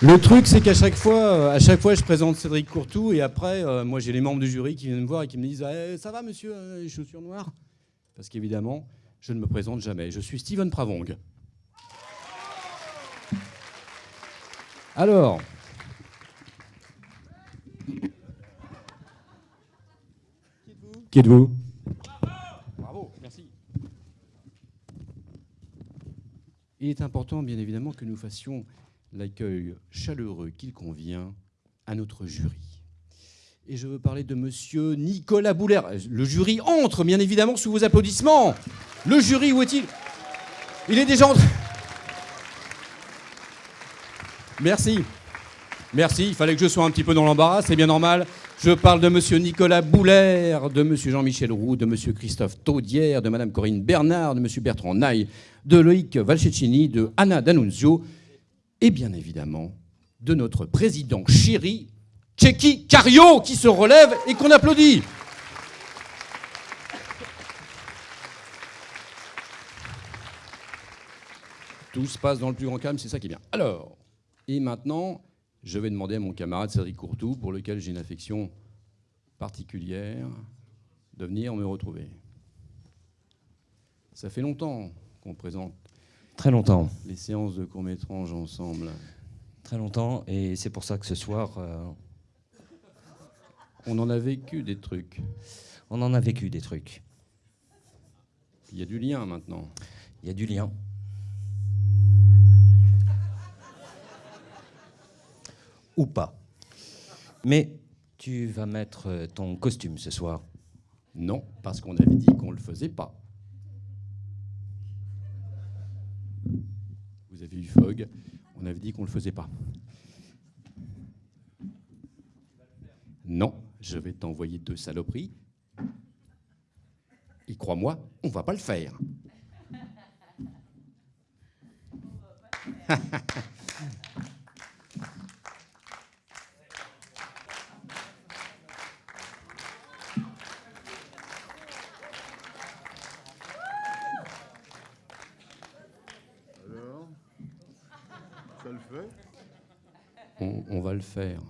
Le truc, c'est qu'à chaque fois, euh, à chaque fois, je présente Cédric Courtou et après, euh, moi, j'ai les membres du jury qui viennent me voir et qui me disent Eh, Ça va, monsieur, euh, les chaussures noires? Parce qu'évidemment, je ne me présente jamais. Je suis Steven Pravong. Alors. Qui êtes-vous? Bravo, merci. Il est important, bien évidemment, que nous fassions l'accueil chaleureux qu'il convient à notre jury. Et je veux parler de monsieur Nicolas Bouler. Le jury entre, bien évidemment, sous vos applaudissements. Le jury, où est-il? Il est déjà entré. Merci. Merci, il fallait que je sois un petit peu dans l'embarras, c'est bien normal. Je parle de monsieur Nicolas Bouler, de monsieur Jean-Michel Roux, de monsieur Christophe Taudière, de madame Corinne Bernard, de monsieur Bertrand Naï, de Loïc Valcecchini, de Anna D'Annunzio, et bien évidemment de notre président chéri, Tchéki Cario, qui se relève et qu'on applaudit. Tout se passe dans le plus grand calme, c'est ça qui est bien. Alors, et maintenant, je vais demander à mon camarade Cédric Courtou, pour lequel j'ai une affection particulière, de venir me retrouver. Ça fait longtemps qu'on présente Très longtemps. les séances de court-métrage ensemble. Très longtemps. Et c'est pour ça que ce soir, euh, On en a vécu des trucs. on en a vécu des trucs. Il y a du lien maintenant. Il y a du lien. Ou pas. Mais tu vas mettre ton costume ce soir. Non, parce qu'on avait dit qu'on ne le faisait pas. Vous avez eu Fogg, on avait dit qu'on ne le faisait pas. Non, je vais t'envoyer deux saloperies. Et crois-moi, on va pas le faire. Alors Ça le fait On, on va le faire.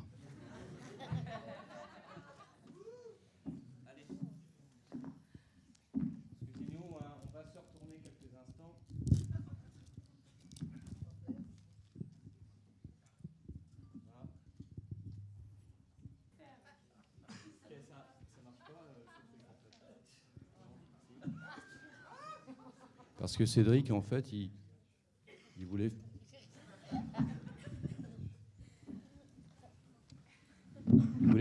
Parce que Cédric, en fait, il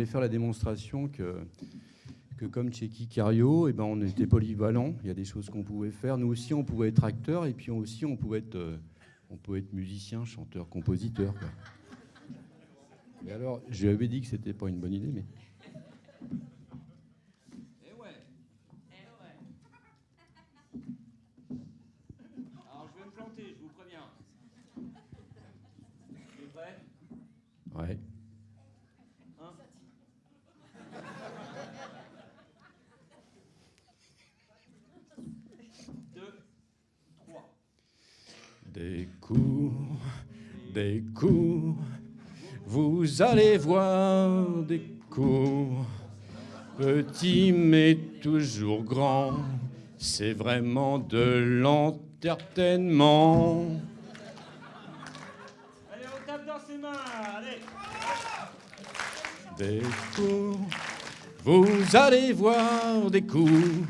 faire la démonstration que, que comme Tchéki Cario, eh ben, on était polyvalent. Il y a des choses qu'on pouvait faire. Nous aussi, on pouvait être acteur et puis aussi, on pouvait être, euh, on pouvait être musicien, chanteur, compositeur. quoi. Alors, je lui avais dit que c'était pas une bonne idée, mais. Vous allez voir des coups, petits mais toujours grands, c'est vraiment de l'entertainnement. Allez, on tape dans ses mains, allez Des coups, vous allez voir des coups,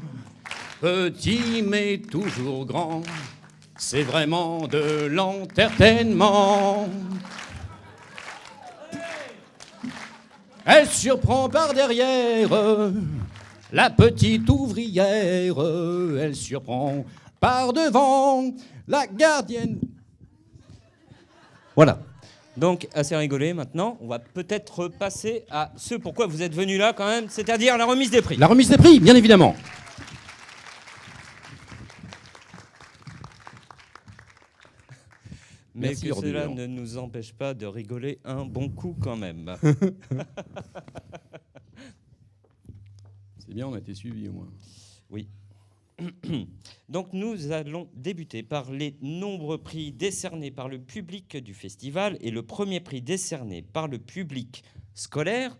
petits mais toujours grands, c'est vraiment de l'entertainment. Elle surprend par derrière la petite ouvrière, elle surprend par devant la gardienne. Voilà. Donc, assez rigolé maintenant. On va peut-être passer à ce pourquoi vous êtes venus là quand même, c'est-à-dire la remise des prix. La remise des prix, bien évidemment. Mais Merci, que cela ne nous empêche pas de rigoler un bon coup quand même. C'est bien, on a été suivis au moins. Oui. Donc nous allons débuter par les nombreux prix décernés par le public du festival et le premier prix décerné par le public scolaire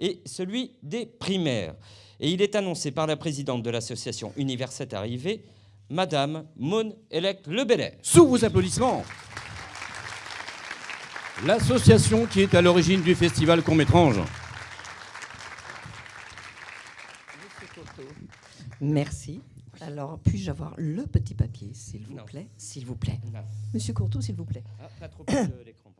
est celui des primaires. Et il est annoncé par la présidente de l'association Université Arrivée, Madame Maune Elec Lebellet. Sous vos applaudissements, l'association qui est à l'origine du festival Courmétrange. Merci. Alors, puis-je avoir le petit papier, s'il vous Non. plaît? S'il vous plaît. Non. Monsieur Courtois, s'il vous plaît. Ah, pas trop de l'écran.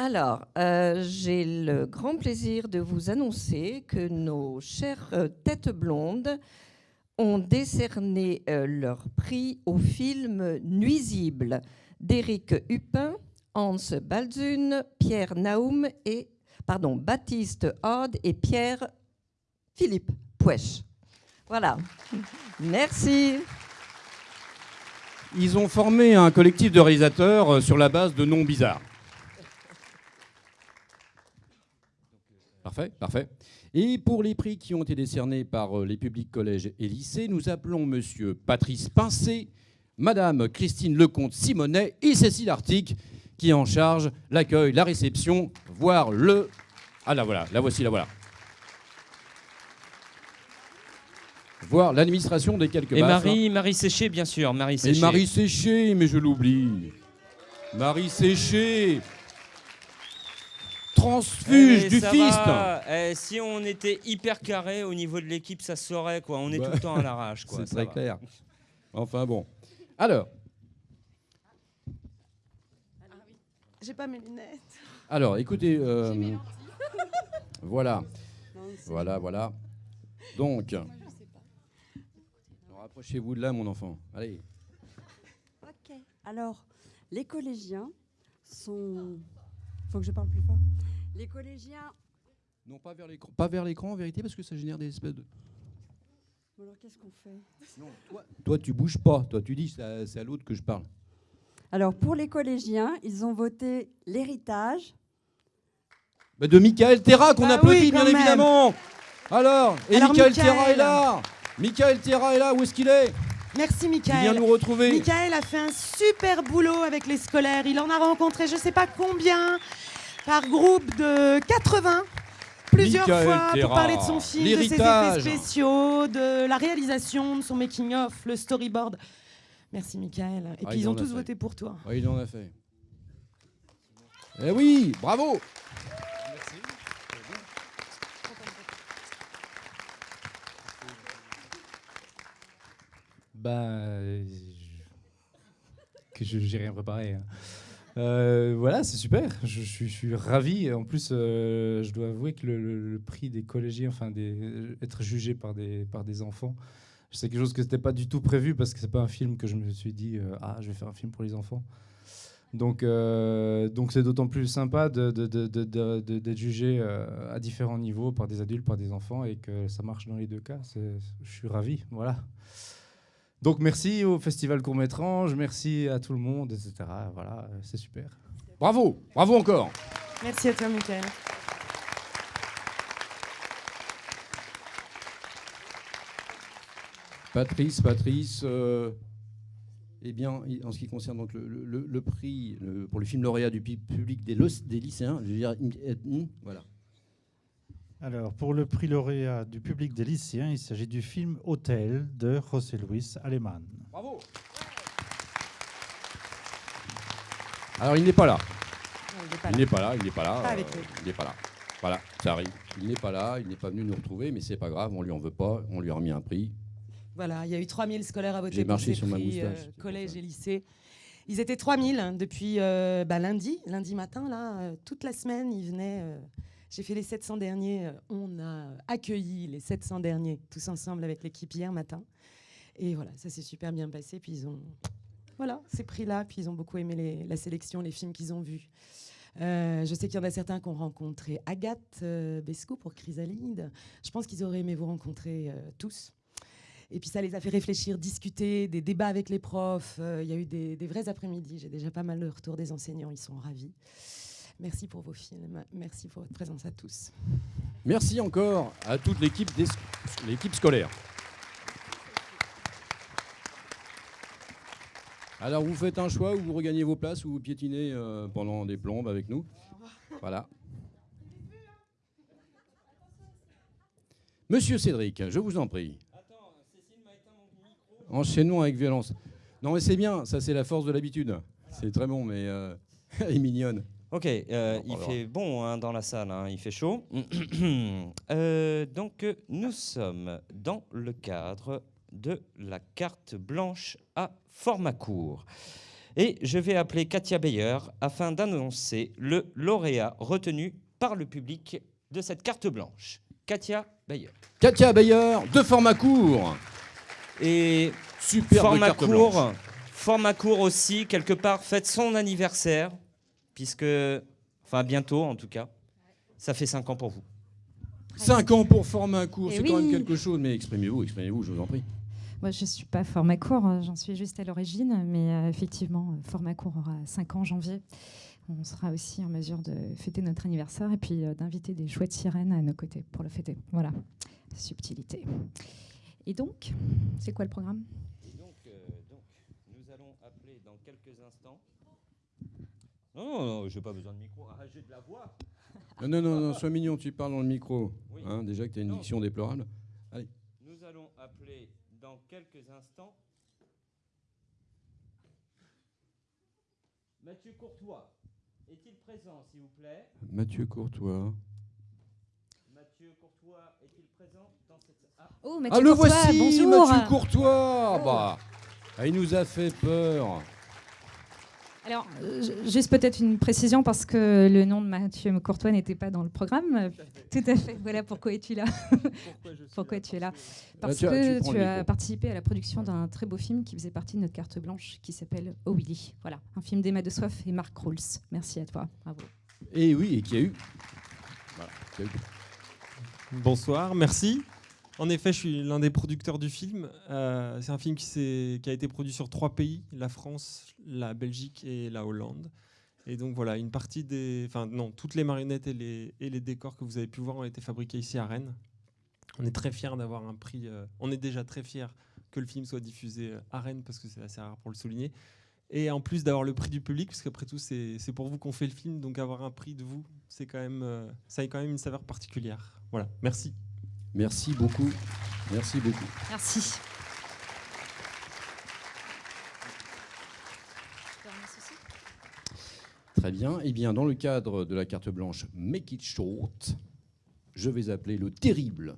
Alors, euh, j'ai le grand plaisir de vous annoncer que nos chères euh, têtes blondes ont décerné euh, leur prix au film Nuisible d'Éric Hupin, Hans Balzun, Pierre Naum et pardon, Baptiste Hode et Pierre Philippe Pouèche. Voilà. Merci. Ils ont formé un collectif de réalisateurs euh, sur la base de noms bizarres. Parfait, parfait. Et pour les prix qui ont été décernés par euh, les publics collèges et lycées, nous appelons Monsieur Patrice Pincé, Madame Christine Lecomte Simonet et Cécile Artic, qui est en charge l'accueil, la réception, voire le. Ah là voilà, la voici, la voilà. Voir l'administration des quelques Et baffes. Marie, Marie Séché, bien sûr. Marie Et Séché. Marie Séché, mais je l'oublie. Marie Séché. Transfuge Eh, du fist. Eh, si on était hyper carré au niveau de l'équipe, ça se saurait quoi. On est Bah, tout le temps à l'arrache quoi. C'est ça très va. clair. Enfin bon. Alors, J'ai pas mes lunettes. alors, écoutez. euh, voilà, Non, voilà, voilà. Donc, rapprochez-vous de là, mon enfant. Allez. Ok. Alors, les collégiens sont. Faut que je parle plus fort. Les collégiens. Non, pas vers l'écran, pas vers l'écran en vérité, parce que ça génère des espèces de. Bon, alors, qu'est-ce qu'on fait? Non, toi, toi, tu bouges pas. Toi, tu dis, c'est à, c'est à l'autre que je parle. Alors, pour les collégiens, ils ont voté l'héritage. Bah, de Michael Terra qu'on Bah applaudit oui, bien même. évidemment. Alors, et Alors, Michael Michael. Terra est là. Michael Terra est là. Où est-ce qu'il est? Merci Il vient Michael. nous retrouver. Michael a fait un super boulot avec les scolaires. Il en a rencontré je ne sais pas combien par groupe de 80 plusieurs Michael fois Terra, pour parler de son film, de ses effets spéciaux, de la réalisation, de son making-of, le storyboard. Merci Michael. Et Ah, puis il ils ont tous voté pour toi. Oui, il en a fait. Eh oui, bravo. Ben, euh, je- que je j'ai rien préparé. hein. Euh, voilà, c'est super. Je, suis, je suis ravi. En plus, euh, je dois avouer que le, le- le prix des collégiens, enfin, des, être jugé par des, par des enfants, c'est quelque chose que c'était pas du tout prévu parce que c'est pas un film que je me suis dit euh, ah je vais faire un film pour les enfants. Donc, euh, donc c'est d'autant plus sympa de, de- de- d'être jugé euh, à différents niveaux par des adultes, par des enfants et que ça marche dans les deux cas. C'est- je suis ravi. Voilà. Donc merci au Festival Court-Métrange, merci à tout le monde, etc. Voilà, c'est super. Bravo, bravo encore. Merci à toi Michael. Patrice, Patrice. euh, eh bien, en ce qui concerne donc le, le- le prix le- pour le film lauréat du pu- public des, los- des lycéens, je veux dire, euh, hmm, voilà. Alors, pour le prix lauréat du public des lycéens, il s'agit du film Hôtel de José Luis Aleman. Bravo. Alors, il n'est pas là. Non, il pas n'est pas là, il n'est pas là. Pas euh, il n'est pas là. Voilà, ça arrive. Il n'est pas là, il n'est pas venu nous retrouver, mais c'est pas grave, on lui en veut pas, on lui a remis un prix. Voilà, il y a eu 3000 scolaires à voter pour ces prix, euh, collège et lycée. Ils étaient 3000 hein, depuis euh, bah, lundi, lundi matin, là, euh, toute la semaine, ils venaient. euh, J'ai fait les 700 derniers. on a accueilli les 700 derniers tous ensemble avec l'équipe hier matin. Et voilà, ça s'est super bien passé. Puis ils ont, voilà, ces prix-là. Puis ils ont beaucoup aimé les- la sélection, les films qu'ils ont vus. Euh, je sais qu'il y en a certains qui ont rencontré Agathe euh, Bescou pour Chrysalide. Je pense qu'ils auraient aimé vous rencontrer euh, tous. Et puis ça les a fait réfléchir, discuter, des débats avec les profs. Euh, Il y a eu des, vrais après-midi. J'ai déjà pas mal de retours des enseignants. Ils sont ravis. Merci pour vos films. Merci pour votre présence à tous. Merci encore à toute l'équipe scolaire. Alors vous faites un choix ou vous regagnez vos places ou vous piétinez euh, pendant des plombes avec nous. Voilà. Monsieur Cédric, je vous en prie. Enchaînons avec violence. Non mais c'est bien, ça c'est la force de l'habitude. C'est très bon, mais euh, elle est mignonne. Ok, euh, il fait bon hein, dans la salle, hein, il fait chaud. Euh, donc nous sommes dans le cadre de la carte blanche à format court. Et je vais appeler Katia Beyer afin d'annoncer le lauréat retenu par le public de cette carte blanche. Katia Beyer. Katia Bayer, de format court. Et Superbe format court, blanche. format court aussi, quelque part, fête son anniversaire, puisque, enfin bientôt en tout cas, ça fait 5 ans pour vous. 5 ans pour format court, Eh c'est quand même quelque chose, mais exprimez-vous, exprimez-vous, je vous en prie. Moi, je ne suis pas format court, euh, j'en suis juste à l'origine, mais euh, effectivement, format court aura 5 ans en janvier. On sera aussi en mesure de fêter notre anniversaire et puis euh, d'inviter des chouettes sirènes à nos côtés pour le fêter. Voilà, subtilité. Et donc, c'est quoi le programme? Donc, euh, donc, nous allons appeler dans quelques instants. Non, non, non, j'ai pas besoin de micro. Ah, j'ai de la voix. Non, non, non, non, sois mignon, tu parles dans le micro. Oui. Hein, déjà que tu as une Non. diction déplorable. Nous allons appeler dans quelques instants. Mathieu Courtois, est-il présent, s'il vous plaît? Mathieu Courtois. Mathieu Courtois, est-il présent? Ah, Oh, ah, le Courtois, voici, bonjour Mathieu Courtois bah, ah, Il nous a fait peur. Alors, euh, ju- juste peut-être une précision parce que le nom de Mathieu Courtois n'était pas dans le programme. Tout à fait. Voilà pourquoi es-tu là. pourquoi tu es là Parce que tu as micro. participé à la production d'un très beau film qui faisait partie de notre carte blanche qui s'appelle Oh Willy. Voilà, un film d'Emma de Soif et Marc Rouls. Merci à toi. Bravo. Et oui, et qui a eu. Voilà, qui a eu. Bonsoir, merci. En effet, je suis l'un des producteurs du film. Euh, c'est un film qui, a été produit sur trois pays la France, la Belgique et la Hollande. Et donc voilà, une partie des. Enfin, non, toutes les marionnettes et les, décors que vous avez pu voir ont été fabriqués ici à Rennes. On est très fiers d'avoir un prix. euh, on est déjà très fiers que le film soit diffusé euh, à Rennes parce que c'est assez rare pour le souligner. Et en plus d'avoir le prix du public, parce qu'après tout, c'est pour vous qu'on fait le film, donc avoir un prix de vous, c'est quand même, ça a quand même une saveur particulière. Voilà, merci. Merci beaucoup. Merci beaucoup. Merci. Très bien. Eh bien, dans le cadre de la carte blanche Make It Short, je vais appeler le terrible,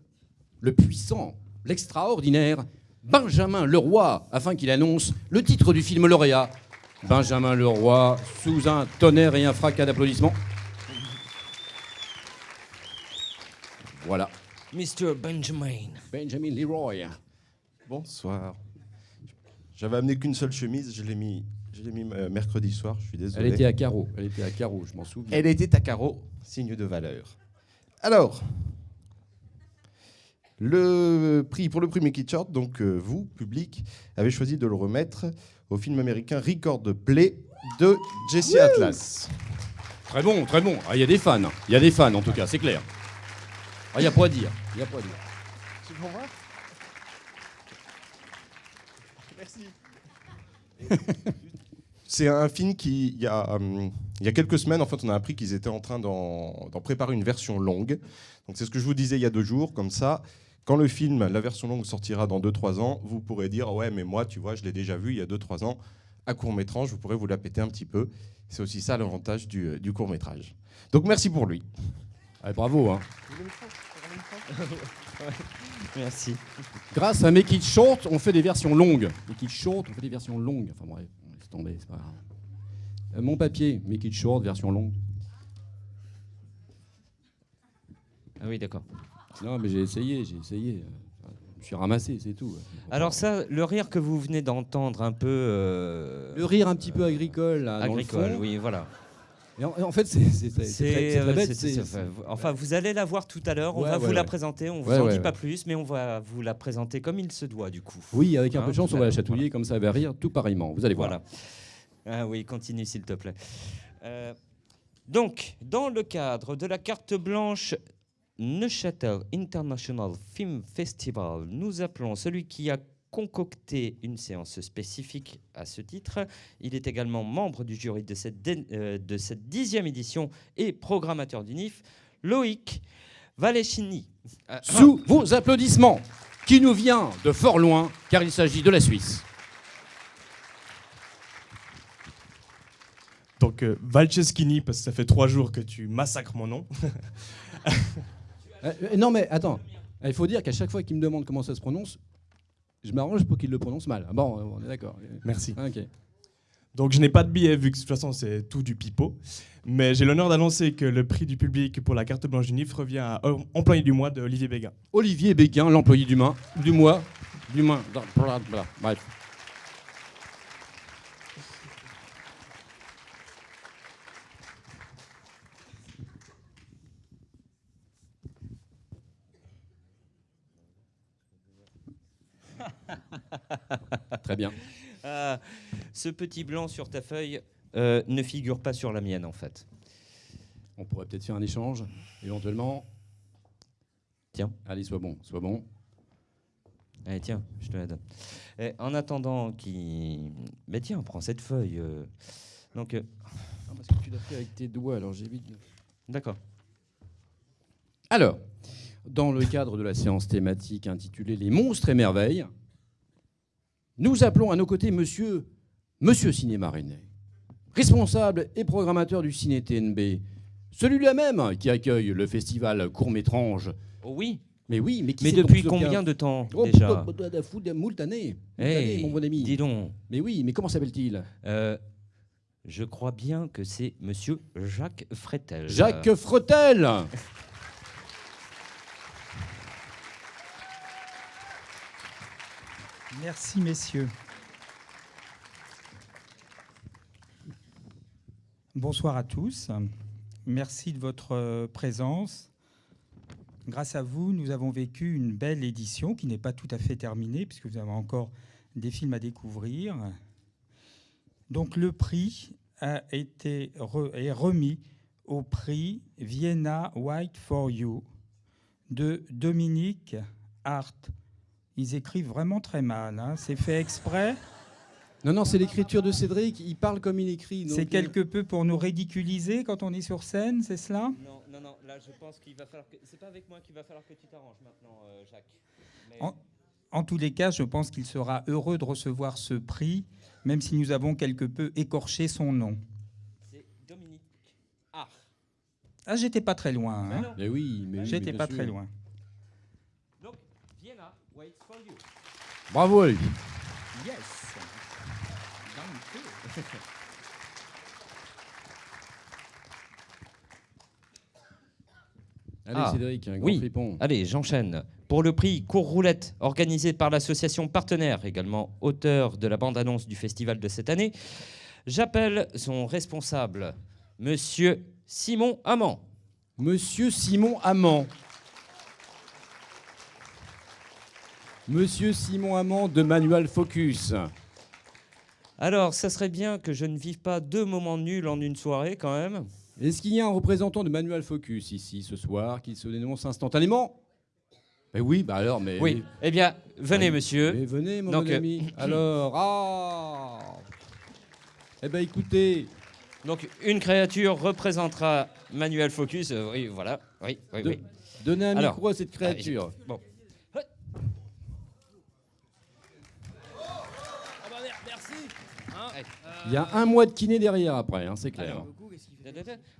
le puissant, l'extraordinaire Benjamin Leroy, afin qu'il annonce le titre du film lauréat. Benjamin Leroy, sous un tonnerre et un fracas d'applaudissements. Voilà. Mr. Benjamin. Benjamin Leroy. Bonsoir. J'avais amené qu'une seule chemise, je l'ai mis, je l'ai mis euh, mercredi soir, je suis désolé. Elle était à carreau. Elle était à carreau, je m'en souviens. Elle était à carreau, signe de valeur. Alors, le prix pour le prix It Short, donc euh, vous, public, avez choisi de le remettre au film américain Record Play de Jesse Atlas. Très bon, très bon. Ah, Il y a des fans. Il y a des fans, en tout cas, c'est clair. Ah, Il n'y a pas à dire. Il y a pas à dire. C'est pour moi Merci. C'est un film qui, il y, a, hum, il y a quelques semaines, en fait, on a appris qu'ils étaient en train d'en d'en préparer une version longue. Donc c'est ce que je vous disais il y a deux jours, comme ça. Quand le film, la version longue sortira dans 2-3 ans, vous pourrez dire ouais mais moi tu vois je l'ai déjà vu il y a 2-3 ans à court métrage, vous pourrez vous la péter un petit peu. C'est aussi ça l'avantage du, euh, du court métrage. Donc merci pour lui. Ah, bravo. Hein. Merci. Grâce à Make It Short, on fait des versions longues. Make It Short, on fait des versions longues. Enfin bref, on laisse tomber, c'est pas grave. Euh, mon papier, Make It Short, version longue. Ah oui, d'accord. Non, mais j'ai essayé, j'ai essayé. Je suis ramassé, c'est tout. Alors ça, le rire que vous venez d'entendre un peu... euh, Le rire un petit peu agricole, là, dans le agricole, fond. oui, voilà. Et en, en fait, c'est très, bête. Enfin, vous allez la voir tout à l'heure. On Ouais, va ouais, vous la présenter. On vous en dit pas plus, mais on va vous la présenter comme il se doit, du coup. Oui, avec un Hein, peu de chance, tout on va la chatouiller, comme ça elle va rire tout pareillement. Vous allez voir. Voilà. Ah oui, continue s'il te plaît. Euh, donc, dans le cadre de la carte blanche Neuchâtel International Film Festival, nous appelons celui qui a concocté une séance spécifique à ce titre. Il est également membre du jury de cette, dé- euh, de cette dixième édition et programmateur du NIF. Loïc Valechini. Euh, Sous vos applaudissements, qui nous vient de fort loin, car il s'agit de la Suisse. Donc, euh, Valcheschini, parce que ça fait trois jours que tu massacres mon nom. Euh, euh, non, mais attends. Il faut dire qu'à chaque fois qu'il me demande comment ça se prononce, je m'arrange pour qu'il le prononce mal. Ah Bon, euh, on est d'accord. Merci. Donc, je n'ai pas de billet, vu que de toute façon, c'est tout du pipeau. Mais j'ai l'honneur d'annoncer que le prix du public pour la carte blanche du NIF revient à euh, employé du mois de Olivier Béguin. Olivier Béguin, l'employé du, main, du mois. Du mois. Bref. Très bien. Ah, ce petit blanc sur ta feuille euh, ne figure pas sur la mienne, en fait. On pourrait peut-être faire un échange, éventuellement. Tiens. Allez, sois bon, sois bon. Allez, tiens, je te la donne. Et en attendant qu'il... Mais tiens, prends cette feuille. euh. Donc, euh, Ah, parce que tu l'as fait avec tes doigts, alors j'évite. de- d'accord. Alors, dans le cadre de la séance thématique intitulée Les monstres et merveilles, nous appelons à nos côtés Monsieur, Monsieur Cinéma René, responsable et programmateur du Ciné TNB, celui-là même qui accueille le festival Court-Métrange. Oh oui Mais oui, mais qui Mais depuis combien de temps, Oh, déjà bah, fou de moult Hey, années, mon bon ami. Dis donc. Mais oui, mais comment s'appelle-t-il? Euh, je crois bien que c'est Monsieur Jacques Fretel. Jacques Fretel Merci, messieurs. Bonsoir à tous. Merci de votre euh, présence. Grâce à vous, nous avons vécu une belle édition qui n'est pas tout à fait terminée, puisque vous avez encore des films à découvrir. Donc le prix a été est remis au prix Vienna White for You de Dominique Hart. Ils écrivent vraiment très mal. hein. C'est fait exprès. Non, non, c'est l'écriture de Cédric. Il parle comme il écrit. C'est euh, quelque peu pour nous ridiculiser quand on est sur scène, c'est cela? Non, non, non, là je pense qu'il va falloir que... C'est pas avec moi qu'il va falloir que tu t'arranges maintenant, euh, Jacques. Mais- en, en tous les cas, je pense qu'il sera heureux de recevoir ce prix, même si nous avons quelque peu écorché son nom. C'est Dominique Art. Ah, j'étais pas très loin. Mais hein. Mais oui, mais oui, J'étais pas très loin. Donc, Vienna waits for you. Bravo lui. Yes. Allez, Ah, Cédric, un grand oui. Allez, j'enchaîne. Pour le prix Cours Roulette, organisé par l'association Partenaire, également auteur de la bande-annonce du festival de cette année, j'appelle son responsable, Monsieur Simon Amand. Monsieur Simon Amand. Monsieur Simon Amand de Manual Focus. Alors, ça serait bien que je ne vive pas deux moments nuls en une soirée, quand même. Est-ce qu'il y a un représentant de Manual Focus ici ce soir qui se dénonce instantanément? Mais oui, bah alors, mais. Oui. Eh bien, venez, Ah, monsieur. Mais venez, mon Donc, bon euh, ami. Alors, ah Eh ben écoutez, Donc, une créature représentera Manuel Focus. euh, oui, voilà. Oui, oui, de- oui. donnez un Alors, micro à cette créature. Bon. Il y a un mois de kiné derrière après, hein, c'est clair. Alors,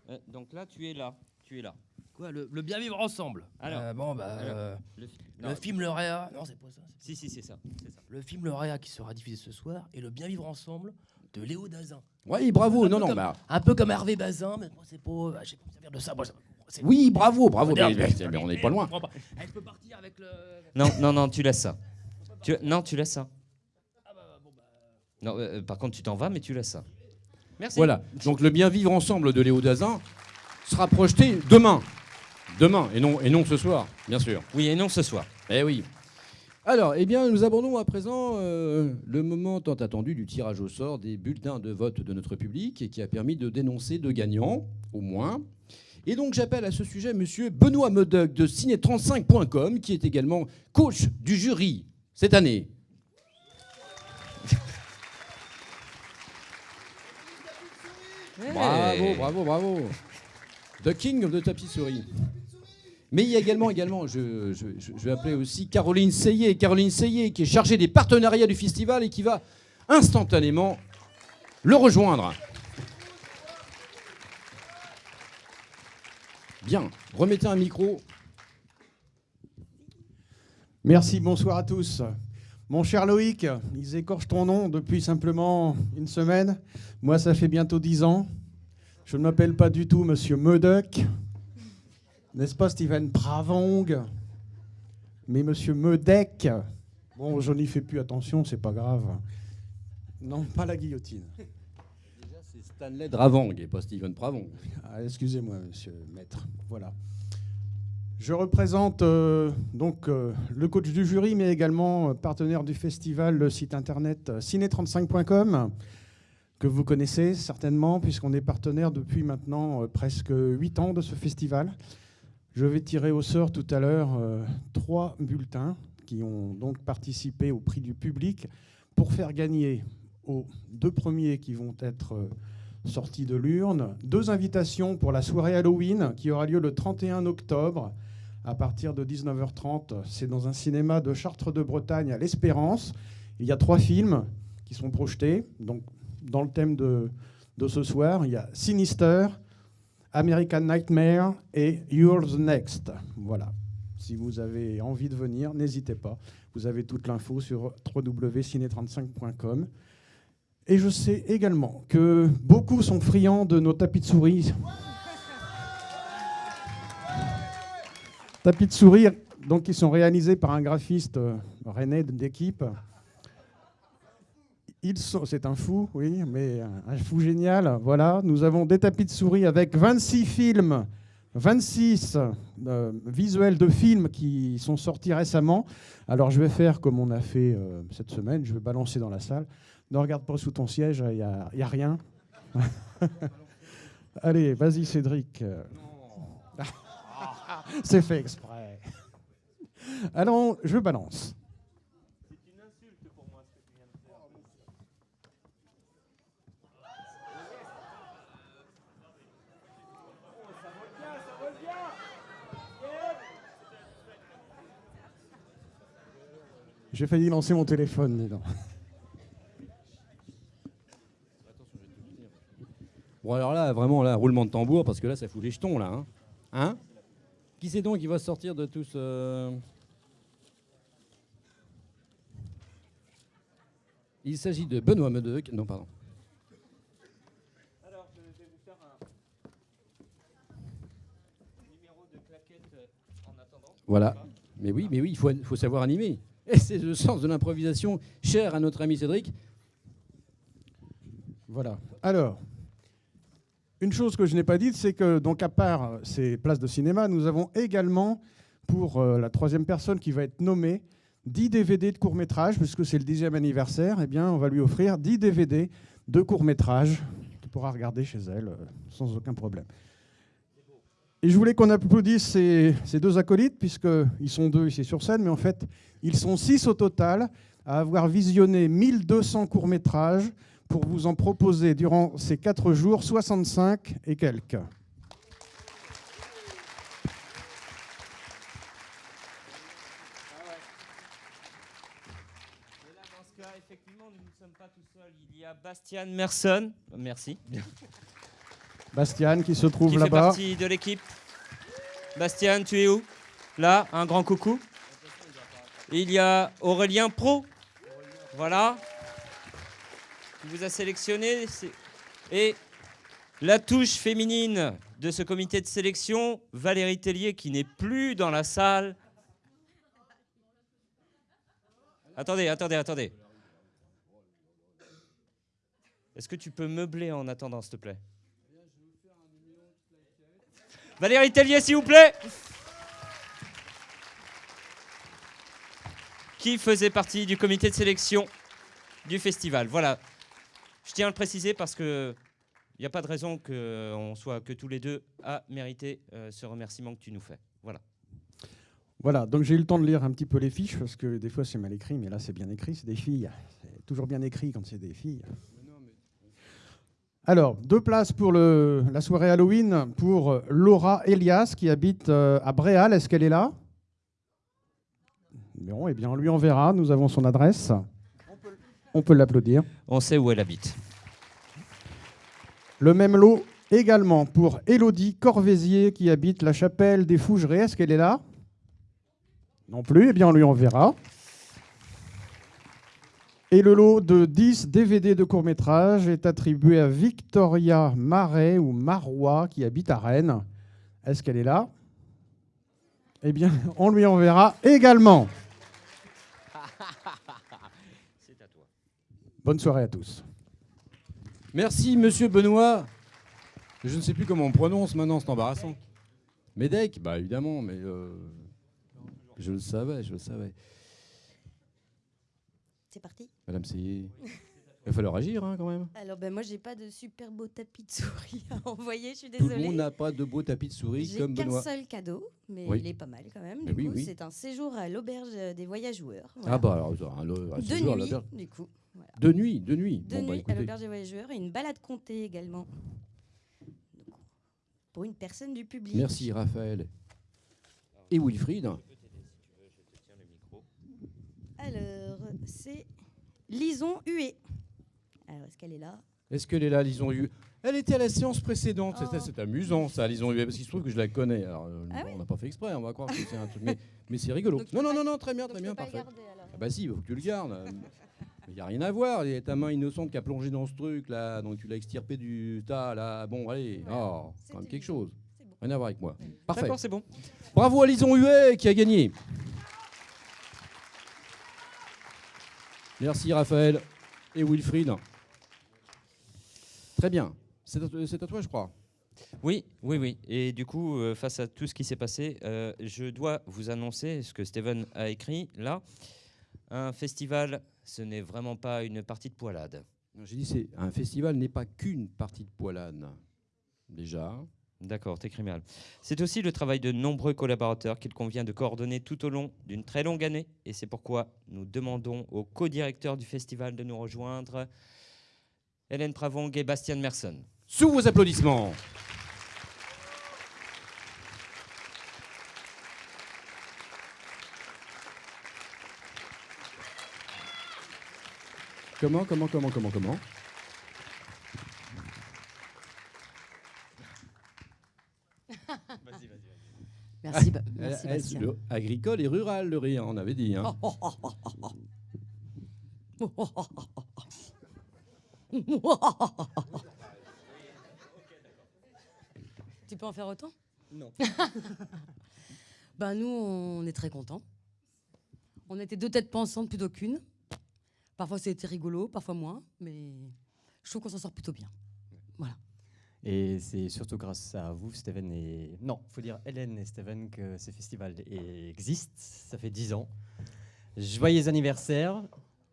Euh, Donc là, tu es là. Tu es là. Quoi, le, le bien vivre ensemble Alors, Euh, Bon, bah. alors, euh, le, le non, film Lauréat. Non, c'est pas ça. Si, si, c'est ça. c'est ça. Le film Lauréat qui sera diffusé ce soir et le bien vivre ensemble de Léo Dazin. Oui, bravo. Un Non, peu non, comme- bah. Un peu comme Hervé Bazin, mais moi, c'est pas. ah, Je sais pas ça vient de ça. Moi, Oui, bravo, bravo. Moderne, mais- mais- mais- mais on n'est pas loin. Eh, je peux partir avec le. Non, non, non, tu laisses ça. Tu- non, tu laisses ça. Non, euh, par contre, tu t'en vas, mais tu laisses ça. Merci. Voilà. Donc le bien vivre ensemble de Léo Dazin sera projeté demain. Demain, et non, et non ce soir, bien sûr. Oui, et non ce soir. Eh oui. Alors, eh bien, nous abordons à présent euh, le moment tant attendu du tirage au sort des bulletins de vote de notre public et qui a permis de dénoncer deux gagnants, au moins. Et donc, j'appelle à ce sujet Monsieur Benoît Medoc de ciné35.com, qui est également coach du jury cette année. Bravo, bravo, bravo. The King of the tapisserie. Mais il y a également, également je, je- je- je vais appeler aussi Caroline Seyé. Caroline Seyé, qui est chargée des partenariats du festival et qui va instantanément le rejoindre. Bien, remettez un micro. Merci, bonsoir à tous. Mon cher Loïc, ils écorchent ton nom depuis simplement une semaine. Moi, ça fait bientôt dix ans. Je ne m'appelle pas du tout Monsieur Meudec, n'est-ce pas Steven Pravong, mais Monsieur Meudec. Bon, je n'y fais plus attention, c'est pas grave. Non, pas la guillotine. Déjà, c'est Stanley Dravang et pas Steven Pravong. Ah, Excusez-moi, monsieur Maître. Voilà. Je représente euh, donc euh, le coach du jury, mais également euh, partenaire du festival, le site internet euh, ciné35.com, que vous connaissez certainement, puisqu'on est partenaire depuis maintenant presque 8 ans de ce festival. Je vais tirer au sort tout à l'heure trois bulletins qui ont donc participé au prix du public pour faire gagner aux deux premiers qui vont être sortis de l'urne deux invitations pour la soirée Halloween qui aura lieu le 31 octobre à partir de 19h30. C'est dans un cinéma de Chartres de Bretagne à l'Espérance. Il y a trois films qui sont projetés. Donc, dans le thème de, de ce soir, il y a Sinister, American Nightmare et You're the Next. Voilà. Si vous avez envie de venir, n'hésitez pas. Vous avez toute l'info sur www.ciné35.com. Et je sais également que beaucoup sont friands de nos tapis de souris. Tapis de souris, donc qui sont réalisés par un graphiste euh, rennais d'équipe. C'est un fou, oui, mais un, fou génial. Voilà, nous avons des tapis de souris avec 26 films, 26 euh, visuels de films qui sont sortis récemment. Alors je vais faire comme on a fait euh, cette semaine, je vais balancer dans la salle. Ne regarde pas sous ton siège, il n'y a rien. Allez, vas-y Cédric. C'est fait exprès. Alors, je balance. J'ai failli lancer mon téléphone, donc. Bon, alors là, vraiment, là, roulement de tambour, parce que là, ça fout les jetons, là. Hein, Hein? Qui c'est donc qui va sortir de tout ce... Il s'agit de Benoît Medec. Non, pardon. Alors, je vais vous faire un numéro de claquette euh, en attendant. Voilà. Mais oui, mais oui, il faut, faut savoir animer. Et c'est le sens de l'improvisation cher à notre ami Cédric. Voilà. Alors, une chose que je n'ai pas dite, c'est que, donc, à part euh, ces places de cinéma, nous avons également, pour euh, la troisième personne qui va être nommée, 10 DVD de court-métrage, puisque c'est le dixième anniversaire, eh bien, on va lui offrir 10 DVD de court-métrage qu'il pourra regarder chez elle euh, sans aucun problème. Et je voulais qu'on applaudisse ces, ces deux acolytes, puisqu'ils sont deux ici sur scène, mais en fait, ils sont six au total à avoir visionné 1200 courts-métrages pour vous en proposer durant ces quatre jours 65 et quelques. Et là, dans ce cas, effectivement, nous ne sommes pas tout seuls. Il y a Bastian Merson. Merci. Bastian qui se trouve qui fait là-bas. partie de l'équipe. Bastian, tu es où? Là, un grand coucou. Il y a Aurélien Pro. Voilà. Vous a sélectionné. Et la touche féminine de ce comité de sélection, Valérie Tellier, qui n'est plus dans la salle. Attendez, attendez, attendez. Est-ce que tu peux meubler en attendant, s'il te plaît? Valérie Tellier, s'il vous plaît Qui faisait partie du comité de sélection du festival. Voilà. Je tiens à le préciser parce que il n'y a pas de raison qu'on soit que tous les deux à mériter euh, ce remerciement que tu nous fais. Voilà. Voilà, donc j'ai eu le temps de lire un petit peu les fiches, parce que des fois c'est mal écrit, mais là c'est bien écrit, c'est des filles. C'est toujours bien écrit quand c'est des filles. Alors, deux places pour la soirée Halloween pour euh, Laura Elias qui habite euh, à Bréal. Est-ce qu'elle est là? Non, eh bien, on lui enverra. Nous avons son adresse. On peut l'applaudir. On sait où elle habite. Le même lot également pour Élodie Corvézier qui habite la chapelle des Fougerets. Est-ce qu'elle est là? Non plus. Eh bien, on lui enverra. Et le lot de 10 DVD de court-métrage est attribué à Victoria Marais ou Marois qui habite à Rennes. Est-ce qu'elle est là? Eh bien, on lui enverra également. C'est à toi. Bonne soirée à tous. Merci, monsieur Benoît. Je ne sais plus comment on prononce maintenant, c'est embarrassant. Médec? Bah évidemment, mais euh, je le savais, je le savais. C'est parti Madame Seyé, il va falloir agir hein, quand même. Alors, ben, moi, j'ai pas de super beau tapis de souris à envoyer, je suis Tout désolée. le monde n'a pas de beau tapis de souris J'ai comme qu'un Benoît. seul cadeau, mais Oui. il est pas mal quand même. Mais Du oui, coup, oui. c'est un séjour à l'auberge des voyageurs. Ah bah alors, un, un de séjour à nuit, l'auberge. du coup. Voilà. De nuit, de nuit. De Bon, bah, nuit à l'auberge des voyageurs et une balade comptée également. Donc, Pour une personne du public. Merci Raphaël. Et Wilfried. Alors, c'est Lison Huet. Alors, est-ce qu'elle est là? Est-ce qu'elle est là, Lison Hu Elle était à la séance précédente. Oh. C'est amusant, ça, Lison Hu, parce qu'il se trouve que je la connais. Alors, euh, Ah on n'a pas fait exprès, on va croire que c'est un truc. Mais, mais c'est rigolo. Non, non, non, non, très bien, très bien, parfait. Ah bah si, il faut que tu le gardes. Il n'y a rien à voir. Il y a ta main innocente qui a plongé dans ce truc là, donc tu l'as extirpé du tas là. Bon, allez, oh, quand même quelque chose. Rien à voir avec moi. Parfait. D'accord, c'est bon. Bravo à Lison Huet qui a gagné. Merci Raphaël et Wilfried. Très bien. C'est à, c'est à toi, je crois. Oui, oui, oui. Et du coup, euh, face à tout ce qui s'est passé, euh, je dois vous annoncer ce que Steven a écrit là. Un festival, ce n'est vraiment pas une partie de poilade. Non, J'ai dit c'est un festival n'est pas qu'une partie de poilade. Déjà. D'accord, t'écris mal. C'est aussi le travail de nombreux collaborateurs qu'il convient de coordonner tout au long d'une très longue année. Et c'est pourquoi nous demandons au co-directeur du festival de nous rejoindre, Hélène Travong et Bastien Merson. Sous vos applaudissements. Comment, comment, comment, comment, comment Merci, Ba- Ah, merci, Bastien. le- agricole et rural, le rire, on avait dit. hein. Tu peux en faire autant? Non. ben nous, on est très contents. On était deux têtes pensantes plutôt qu'une. Parfois c'était rigolo, parfois moins, mais je trouve qu'on s'en sort plutôt bien. Voilà. Et c'est surtout grâce à vous, Steven et... Non, faut dire Hélène et Steven que ce festival est- existe. Ça fait 10 ans. Joyeux anniversaire.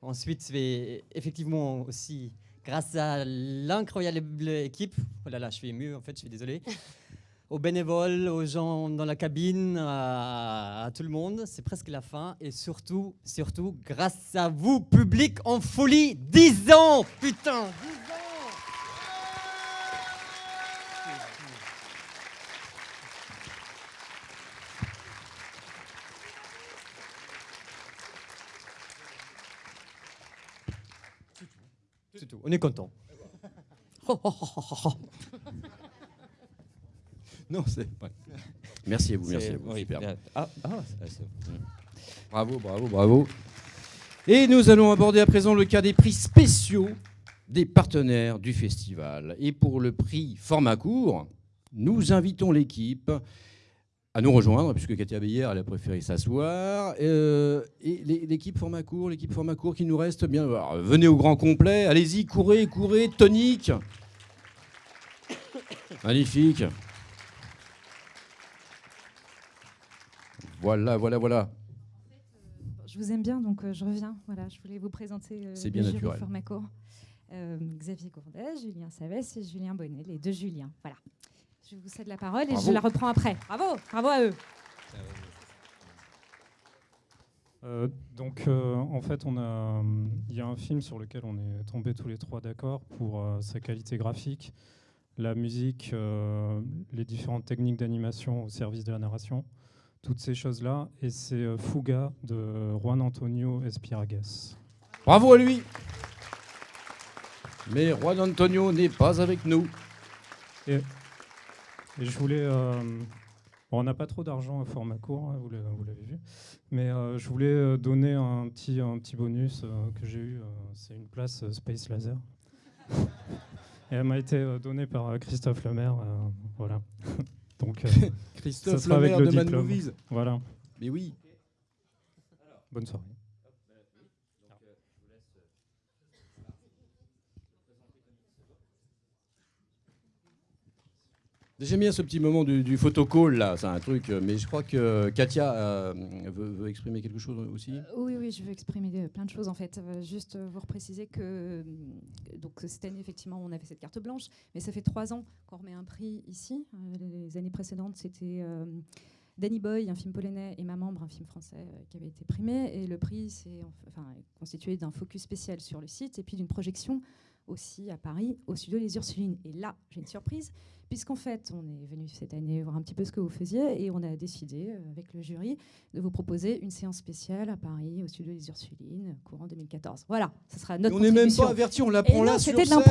Ensuite, c'est effectivement aussi grâce à l'incroyable équipe. Oh là là, je suis ému, en fait, je suis désolé. Aux bénévoles, aux gens dans la cabine, à, à tout le monde. C'est presque la fin. Et surtout, surtout, grâce à vous, public en folie. 10 ans, putain 10 ans C'est tout. On est content. Non, c'est pas. Merci à vous, merci à vous. oui, ah, ah. Bravo, bravo, bravo. Et nous allons aborder à présent le cas des prix spéciaux des partenaires du festival. Et pour le prix format court, nous invitons l'équipe à nous rejoindre, puisque Katia Beyer, elle a préféré s'asseoir. Euh, et l'é- l'équipe format court, l'équipe format court qui nous reste bien. alors, venez au grand complet, allez-y, courez, courez, tonique. Magnifique. Voilà, voilà, voilà. Je vous aime bien, donc euh, je reviens. Voilà, je voulais vous présenter euh, C'est bien le jury naturel. format court. Euh, Xavier Gourdet, Julien Savès et Julien Bonnet, les deux Juliens. Voilà. Je vous cède la parole et Bravo. je la reprends après. Bravo, bravo à eux. Euh, donc, euh, en fait, on a, il y a un film sur lequel on est tombés tous les trois d'accord pour euh, sa qualité graphique, la musique, euh, les différentes techniques d'animation au service de la narration, toutes ces choses-là. Et c'est euh, Fuga de Juan Antonio Espiragues. Bravo à lui. Mais Juan Antonio n'est pas avec nous. Et, et je voulais. euh, bon, on n'a pas trop d'argent à format court, hein, vous l'a- vous l'avez vu. Mais euh, je voulais donner un petit, un petit bonus euh, que j'ai eu. C'est une place Space Laser. Et elle m'a été donnée par Christophe Lemaire. voilà. Donc, euh, Christophe ça sera avec Lemaire le de diplôme. Movies. Voilà. Mais oui. Bonne soirée. J'aime bien ce petit moment du, du photocall là, c'est un truc. euh, Mais je crois que Katia euh, veut, exprimer quelque chose aussi. Oui, oui, je veux exprimer plein de choses en fait. Euh, juste euh, vous repréciser que euh, donc cette année effectivement on avait cette carte blanche, mais ça fait trois ans qu'on remet un prix ici. Euh, les années précédentes c'était euh, Danny Boy, un film polonais, et Ma Membre, un film français euh, qui avait été primé. Et le prix c'est enfin constitué d'un focus spécial sur le site et puis d'une projection aussi à Paris au studio Les Ursulines. Et là j'ai une surprise puisqu'en fait on est venu cette année voir un petit peu ce que vous faisiez et on a décidé euh, avec le jury de vous proposer une séance spéciale à Paris au studio Les Ursulines courant 2014. Voilà, ce sera notre on n'est même pas averti, on Et l'apprend là sur C'était de scène.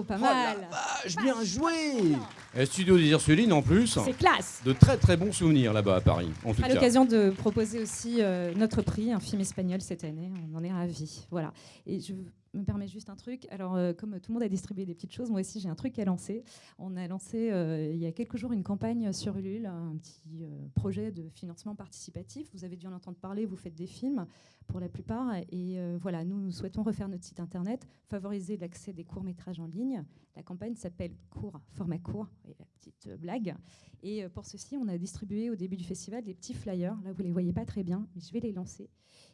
L'impro, pas Oh mal. vache, bien joué Et Studio des Ursulines en plus. C'est classe. De très très bons souvenirs là-bas à Paris. En tout à cas. l'occasion de proposer aussi euh, notre prix, un film espagnol cette année. On en est ravis. Voilà. Et je me permets juste un truc. Alors, euh, comme tout le monde a distribué des petites choses, moi aussi j'ai un truc à lancer. On a lancé euh, il y a quelques jours une campagne sur Ulule, un petit euh, projet de financement participatif. Vous avez dû en entendre parler. Vous faites des films pour la plupart. Et euh, voilà, nous, souhaitons refaire notre site internet, favoriser l'accès des courts métrages en ligne. La campagne s'appelle Court, format court. Et la petite euh, blague. Et euh, pour ceci, on a distribué au début du festival des petits flyers. Là, vous les voyez pas très bien, mais je vais les lancer.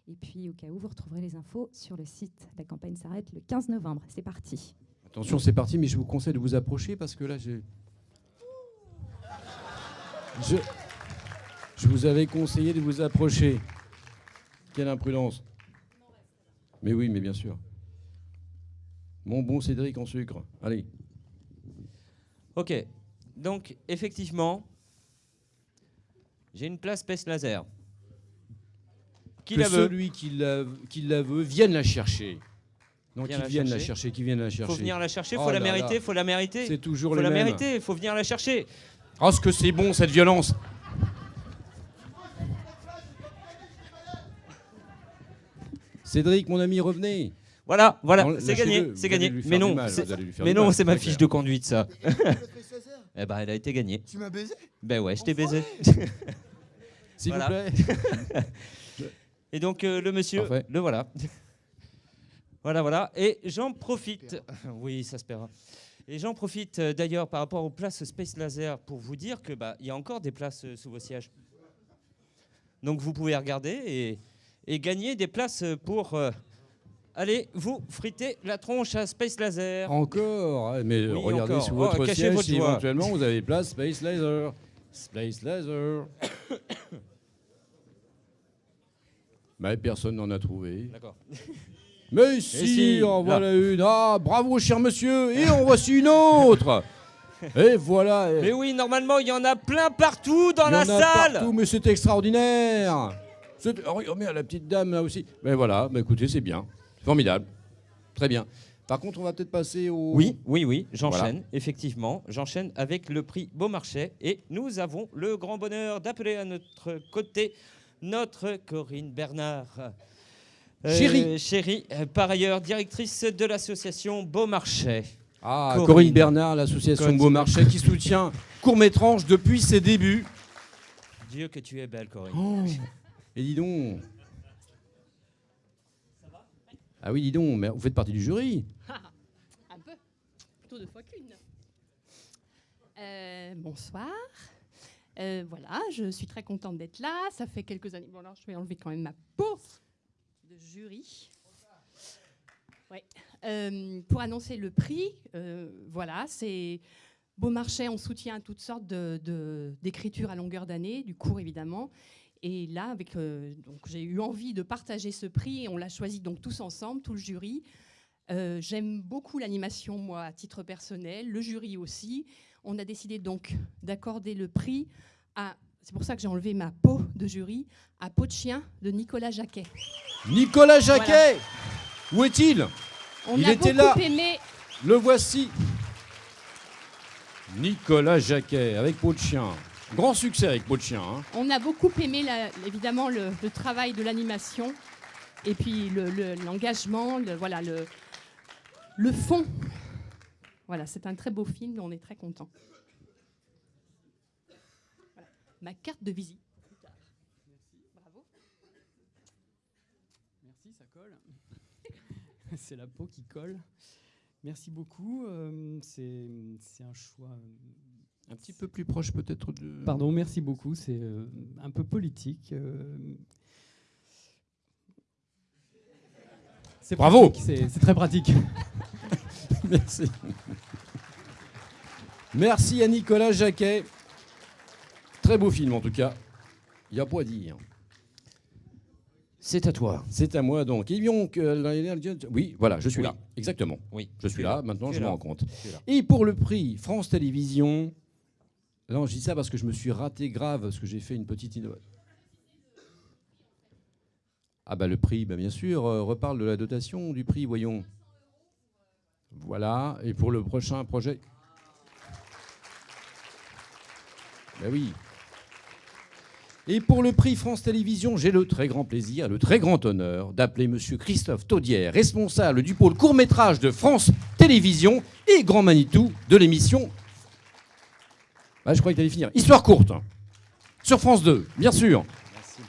Et puis, au cas où, vous retrouverez les infos sur le site. La campagne s'arrête le 15 novembre. C'est parti. Attention, c'est parti, mais je vous conseille de vous approcher parce que là, j'ai. Je... je vous avais conseillé de vous approcher. Quelle imprudence. Mais oui, mais bien sûr. Mon bon Cédric en sucre. Allez. Ok, donc effectivement, j'ai une place Space Laser. Qui que la veut celui qui la, qui la veut vienne la chercher. Non, qui vienne la chercher. qui vienne la chercher. Faut venir la chercher, Oh faut la là mériter, là. faut la mériter. C'est toujours faut les la mêmes. mériter, faut venir la chercher. Oh, ce que c'est bon cette violence. Cédric, mon ami, revenez. Voilà, voilà, c'est gagné, c'est gagné. Mais non, mal, mais non, c'est ma fiche clair. de conduite ça. eh ben, elle a été gagnée. Tu m'as baisé? Ben ouais, je t'ai baisé. S'il vous plaît. Et donc euh, le monsieur, Parfait. le voilà. voilà, voilà. Et j'en profite. Oui, ça se paiera. Et j'en profite euh, d'ailleurs par rapport aux places Space Laser pour vous dire que bah il y a encore des places euh, sous vos sièges. Donc vous pouvez regarder et, et gagner des places pour euh, aller vous friter la tronche à Space Laser. Encore hein, Mais Oui, regardez encore. sous Oh, votre cachez siège votre si éventuellement vous avez place Space Laser. Space Laser. Mais personne n'en a trouvé. D'accord. Mais si, si, en là. voilà une. Ah, bravo, cher monsieur. Et en voici une autre. Et voilà. Mais oui, normalement il y en a plein partout dans Il y la en a salle. partout, mais c'est extraordinaire. Oh, merde, la petite dame là aussi. Mais voilà, bah, écoutez, c'est bien. Formidable. Très bien. Par contre, on va peut-être passer au. Oui, oui, oui, j'enchaîne, Voilà. effectivement. J'enchaîne avec le prix Beaumarchais et nous avons le grand bonheur d'appeler à notre côté notre Corinne Bernard. Chérie. Chérie, euh, par ailleurs directrice de l'association Beaumarchais. Ah, Corinne, Bernard, l'association. Beaumarchais qui soutient Court-Métrange depuis ses débuts. Dieu que tu es belle, Corinne. Oh, et dis donc. Ah oui, dis donc, mais vous faites partie du jury. Un peu. Plutôt deux fois qu'une. Euh, bonsoir. Euh, voilà, je suis très contente d'être là. Ça fait quelques années. Bon, alors je vais enlever quand même ma peau de jury. Euh, pour annoncer le prix, voilà, c'est Beaumarchais en soutien à toutes sortes d'écritures à longueur d'année, du cours évidemment. Et là, avec, euh, donc, j'ai eu envie de partager ce prix et on l'a choisi donc tous ensemble, tout le jury. Euh, J'aime beaucoup l'animation, moi, à titre personnel, le jury aussi. On a décidé donc d'accorder le prix à, c'est pour ça que j'ai enlevé ma peau de jury, à Peau de chien de Nicolas Jacquet. Nicolas Jacquet Où est-il? On Il a était beaucoup là. aimé Le voici. Nicolas Jacquet avec peau de chien. Grand succès avec peau de chien. hein. On a beaucoup aimé, la- évidemment, le, le travail de l'animation et puis le- le- l'engagement, le, voilà, le, le fond. Voilà, c'est un très beau film, on est très contents. Voilà. Ma carte de visite. Bravo. Merci, ça colle. c'est la peau qui colle. Merci beaucoup. euh, c'est c'est un choix. Un petit peu plus proche peut-être de. Pardon, merci beaucoup. C'est euh, un peu politique. euh, c'est Bravo. pratique, C'est c'est très pratique. Merci. Merci à Nicolas Jacquet. Très beau film en tout cas. Il n'y a pas à dire. C'est à toi. C'est à moi donc. Et donc, euh, oui, voilà, je suis Oui. là. Exactement. Oui, Je suis là. Maintenant, je me rends compte. Et pour le prix France Télévisions, non, je dis ça parce que je me suis raté grave parce que j'ai fait une petite innovation. Ah bah le prix, bah bien sûr, euh, reparle de la dotation du prix, voyons. Voilà, et pour le prochain projet. Ben oui. Et pour le prix France Télévisions, j'ai le très grand plaisir, le très grand honneur d'appeler Monsieur Christophe Taudière, responsable du pôle court-métrage de France Télévisions et grand Manitou de l'émission. Ah, je croyais que tu allais finir. Histoire courte. Sur France 2, bien sûr. Merci.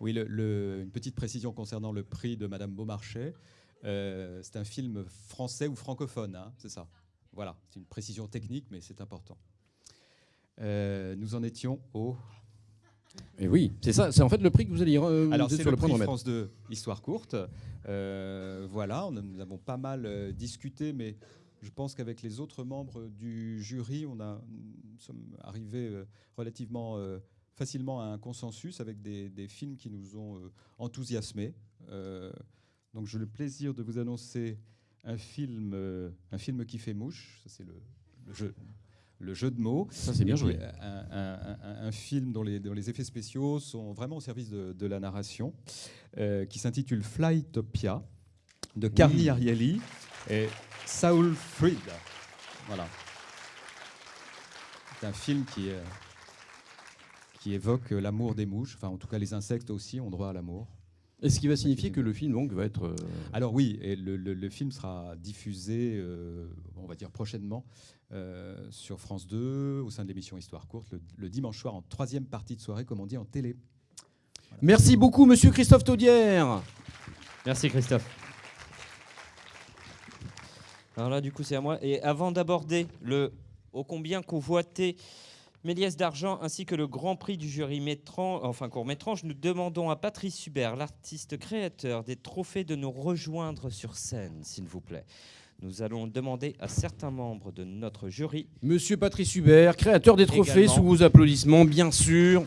Oui, le- le- une petite précision concernant le prix de Madame Beaumarchais. Euh, c'est un film français ou francophone, hein, c'est ça? Voilà, c'est une précision technique, mais c'est important. Euh, nous en étions au. Et oui, c'est ça, c'est en fait le prix que vous allez re- Alors c'est sur le le point de prix. France 2, Histoire courte. Euh, voilà, on nous avons pas mal euh, discuté, mais je pense qu'avec les autres membres du jury, on a, nous sommes arrivés euh, relativement euh, facilement à un consensus avec des, des films qui nous ont euh, enthousiasmés. Donc j'ai le plaisir de vous annoncer un film, un film qui fait mouche. Ça c'est le, le jeu. Le jeu de mots. Ça, c'est bien joué. Un, un- un- un film dont les, dont les effets spéciaux sont vraiment au service de, de la narration, euh, qui s'intitule Flytopia, de Carmi Oui. Ariely et Saul Fried. Voilà. C'est un film qui, euh, qui évoque l'amour des mouches. Enfin, en tout cas, les insectes aussi ont droit à l'amour. Et ce qui va signifier que le film donc va être. euh, Alors oui, et le, le- le film sera diffusé, euh, on va dire prochainement, euh, sur France 2, au sein de l'émission Histoire courte, le, le dimanche soir en troisième partie de soirée, comme on dit en télé. Merci beaucoup, Monsieur Christophe Taudière. Merci Christophe. Alors là, du coup, c'est à moi. Et avant d'aborder le ô combien convoité Méliès d'argent ainsi que le grand prix du jury métran, enfin court-métrange, nous demandons à Patrice Hubert, l'artiste créateur des trophées, de nous rejoindre sur scène, s'il vous plaît. Nous allons demander à certains membres de notre jury. Monsieur Patrice Hubert, créateur des trophées, Également. sous vos applaudissements, bien sûr.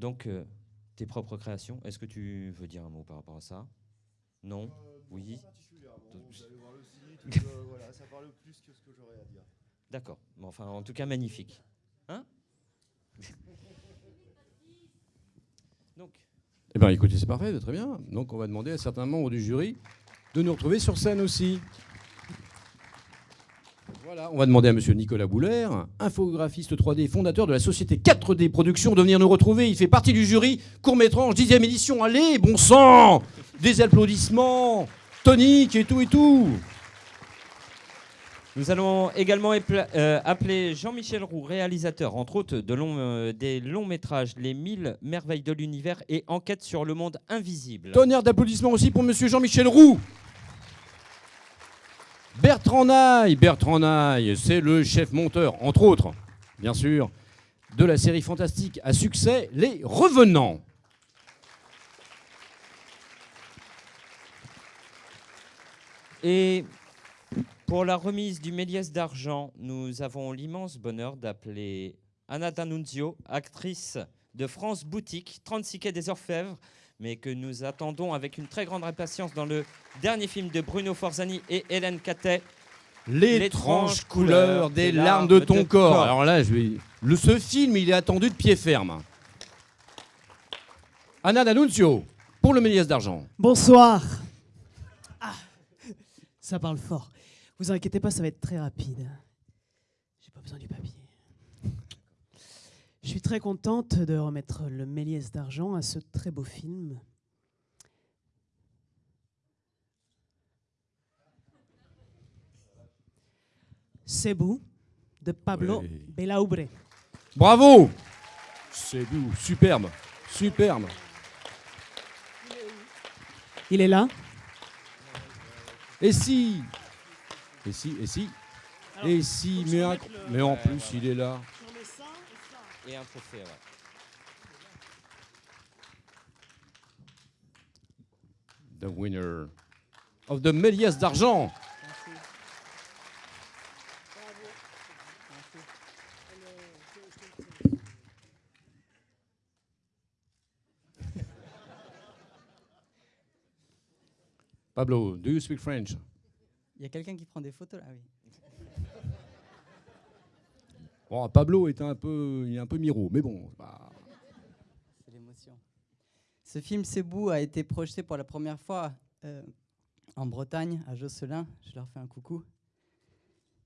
Donc, euh, tes propres créations, est-ce que tu veux dire un mot par rapport à ça? Non? Oui ça parle plus que ce que j'aurais à dire. D'accord. Mais enfin, en tout cas, magnifique. Hein? Donc, Eh bien, écoutez, c'est parfait, très bien. Donc, on va demander à certains membres du jury de nous retrouver sur scène aussi. Voilà, on va demander à Monsieur Nicolas Boulaire, infographiste 3D, fondateur de la société 4D Productions, de venir nous retrouver. Il fait partie du jury court-métrange, 10e édition. Allez, bon sang Des applaudissements toniques et tout et tout. Nous allons également euh, appeler Jean-Michel Roux, réalisateur, entre autres, de euh, des longs métrages Les 1000 merveilles de l'univers et Enquête sur le monde invisible. Tonnerre d'applaudissements aussi pour Monsieur Jean-Michel Roux. Bertrand Naille, Bertrand Naille, c'est le chef monteur, entre autres, bien sûr, de la série fantastique à succès Les Revenants. Et pour la remise du Méliès d'argent, nous avons l'immense bonheur d'appeler Anna D'Annunzio, actrice de France Boutique, 36 quai des Orfèvres, mais que nous attendons avec une très grande impatience dans le dernier film de Bruno Forzani et Hélène Catet. L'étrange couleur des larmes de ton corps. Alors là, je vais... le, ce film, il est attendu de pied ferme. Anna D'Annunzio, pour le Méliès d'argent. Bonsoir. Ah, ça parle fort. Vous inquiétez pas, ça va être très rapide. J'ai pas besoin du papier. Je suis très contente de remettre le Méliès d'argent à ce très beau film. Cebu de Pablo Oui. Belaubre. Bravo C'est beau, superbe, superbe. Il est là? Et si? Et si? Et si? Et si? mais en plus, il est là. Et un trophée, ouais. The winner of the Méliès d'argent. Pablo, do you speak French? Il y a quelqu'un qui prend des photos là, oui. Bon, Pablo est un peu, il est un peu miro, mais bon. bah, C'est l'émotion. Ce film Cebu a été projeté pour la première fois euh, en Bretagne, à Josselin. Je leur fais un coucou.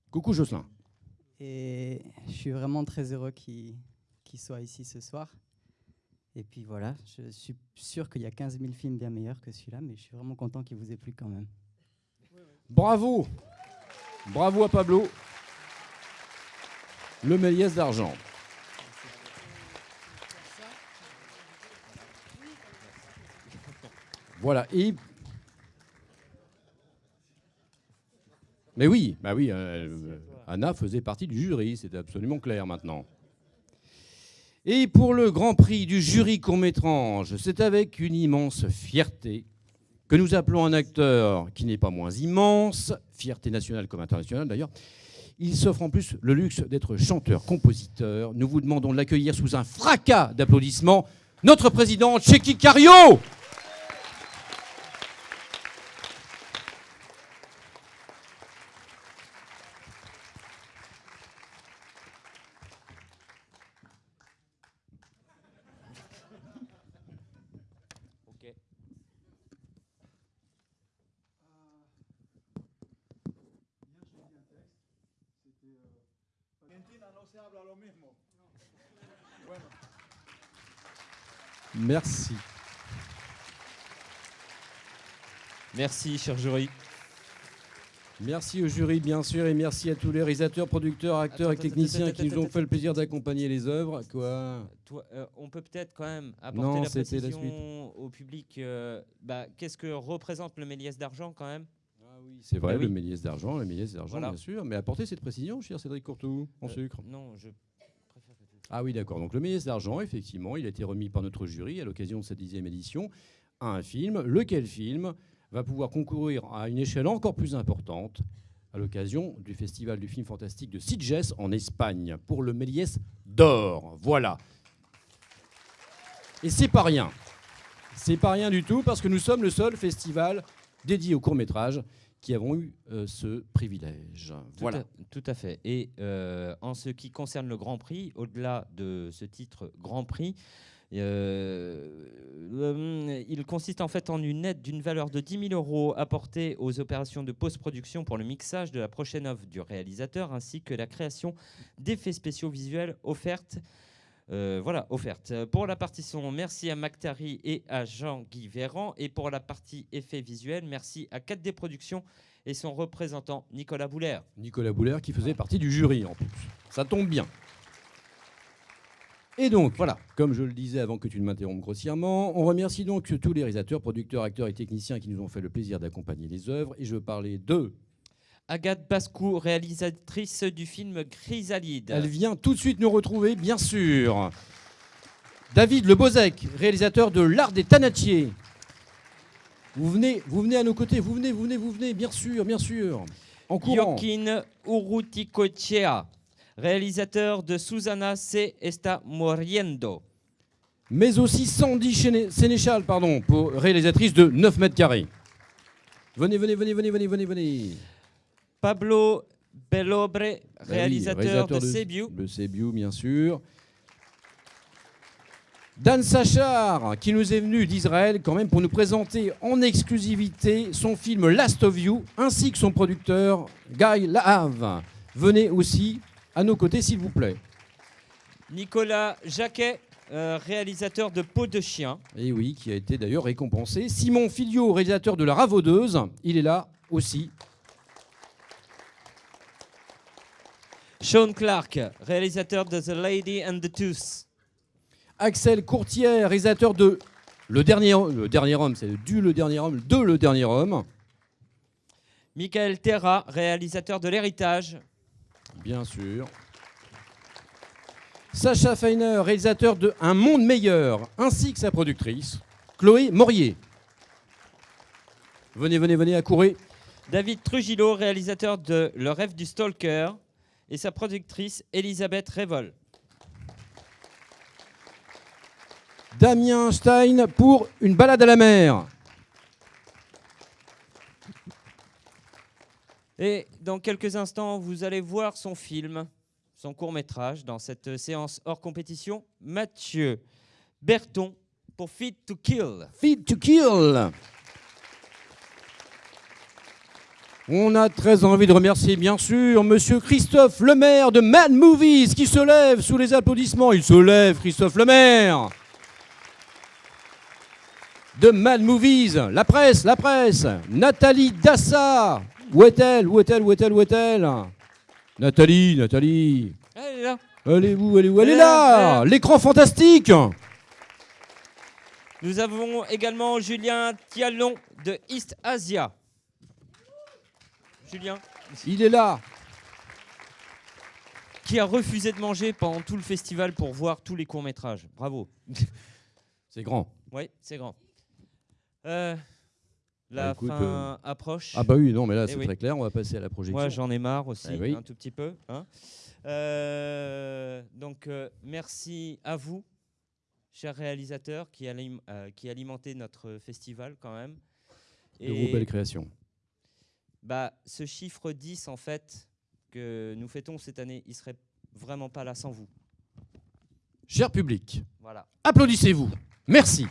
Coucou Jocelyn. Et je suis vraiment très heureux qu'il qu'il soit ici ce soir. Et puis voilà, je suis sûr qu'il y a 15 000 films bien meilleurs que celui-là, mais je suis vraiment content qu'il vous ait plu quand même. Bravo Bravo à Pablo. Le Méliès d'argent. Voilà. Mais oui, bah oui, euh, Anna faisait partie du jury, c'est absolument clair maintenant. Et pour le Grand Prix du jury court-métrange, c'est avec une immense fierté que nous appelons un acteur qui n'est pas moins immense, fierté nationale comme internationale d'ailleurs. Il s'offre en plus le luxe d'être chanteur-compositeur. Nous vous demandons de l'accueillir sous un fracas d'applaudissements, notre président Cheikh Cario. Ok. Merci. Merci, cher jury. Merci au jury, bien sûr, et merci à tous les réalisateurs, producteurs, acteurs et techniciens qui nous ont fait le plaisir d'accompagner les œuvres. Quoi Toi, euh, on peut peut-être quand même apporter Non, la précision au public. euh, bah, Qu'est-ce que représente le Méliès d'argent quand même? C'est vrai, Bah le oui. Méliès d'argent, le Méliès d'argent, Voilà. bien sûr. Mais apportez cette précision, cher Cédric Courtou, en Euh, sucre. Non, je Ah oui, d'accord. Donc le Méliès d'argent, effectivement, il a été remis par notre jury à l'occasion de cette dixième édition à un film. Lequel film va pouvoir concourir à une échelle encore plus importante à l'occasion du Festival du film fantastique de Sitges en Espagne pour le Méliès d'or. Voilà. Et c'est pas rien. C'est pas rien du tout parce que nous sommes le seul festival dédié au court métrage qui avons eu euh, ce privilège. Tout Voilà. à- Tout à fait. Et euh, en ce qui concerne le Grand Prix, au-delà de ce titre Grand Prix, euh, euh, il consiste en fait en une aide d'une valeur de 10 000 euros apportée aux opérations de post-production pour le mixage de la prochaine œuvre du réalisateur, ainsi que la création d'effets spéciaux visuels offertes. Euh, voilà, offerte. Pour la partie son, merci à Mactari et à Jean-Guy Véran. Et pour la partie effets visuels, merci à 4D Productions et son représentant Nicolas Boulaire. Nicolas Boulaire qui faisait partie du jury en plus. Ça tombe bien. Et donc, voilà, comme je le disais avant que tu ne m'interrompes grossièrement, on remercie donc tous les réalisateurs, producteurs, acteurs et techniciens qui nous ont fait le plaisir d'accompagner les œuvres. Et je parlais de... Agathe Bascou, réalisatrice du film Chrysalide. Elle vient tout de suite nous retrouver, bien sûr. David Le Bozek, réalisateur de L'Art des Tanatiers. Vous venez, vous venez à nos côtés, vous venez, vous venez, vous venez, bien sûr, bien sûr. En courant. Joaquin Urruticoechea, réalisateur de Susana se está muriendo. Mais aussi Sandy Sénéchal, pardon, pour réalisatrice de 9 mètres carrés. Venez, venez, venez, venez, venez, venez, venez. Pablo Bellobre, Bah oui, réalisateur, de Sebiu. De bien sûr. Dan Sachar, qui nous est venu d'Israël quand même pour nous présenter en exclusivité son film Last of You, ainsi que son producteur Guy Lahave. Venez aussi à nos côtés, s'il vous plaît. Nicolas Jacquet, euh, réalisateur de Peau de chien. Et oui, qui a été d'ailleurs récompensé. Simon Filio, réalisateur de La Ravaudeuse, il est là aussi. Sean Clark, réalisateur de The Lady and the Tooth. Axel Courtière, réalisateur de Le Dernier, le dernier Homme, c'est du Le Dernier Homme, de Le Dernier Homme. Michael Terra, réalisateur de L'Héritage. Bien sûr. Sacha Feiner, réalisateur de Un Monde Meilleur, ainsi que sa productrice, Chloé Morier. Venez, venez, venez, accourez. David Trujillo, réalisateur de Le rêve du stalker. Et sa productrice, Elisabeth Révol. Damien Stein pour Une balade à la mer. Et dans quelques instants, vous allez voir son film, son court-métrage, dans cette séance hors compétition. Mathieu Berton pour Fit to Kill. Fit to Kill. On a très envie de remercier, bien sûr, Monsieur Christophe Lemaire de Mad Movies qui se lève sous les applaudissements. Il se lève, Christophe Lemaire. De Mad Movies, la presse, la presse. Nathalie Dassa. Où est-elle Où est-elle Où est-elle Où est-elle? Nathalie, Nathalie. Elle est là. Elle est où Elle est où? Elle est Elle est là là. L'écran fantastique Nous avons également Julien Tialon de East Asia. Julien, Il est là. qui a refusé de manger pendant tout le festival pour voir tous les courts-métrages. Bravo. C'est grand. Oui, c'est grand. Euh, la Bah, écoute, fin euh, approche. Ah bah oui, non, mais là Eh c'est oui. très clair, on va passer à la projection. Moi, j'en ai marre aussi, Eh oui. un tout petit peu. hein. Euh, donc, merci à vous, chers réalisateurs, qui, alim- qui alimentez notre festival quand même. Le groupe Belle Création. Bah, ce chiffre 10, en fait, que nous fêtons cette année, il serait vraiment pas là sans vous. Cher public, Voilà. applaudissez-vous. Merci.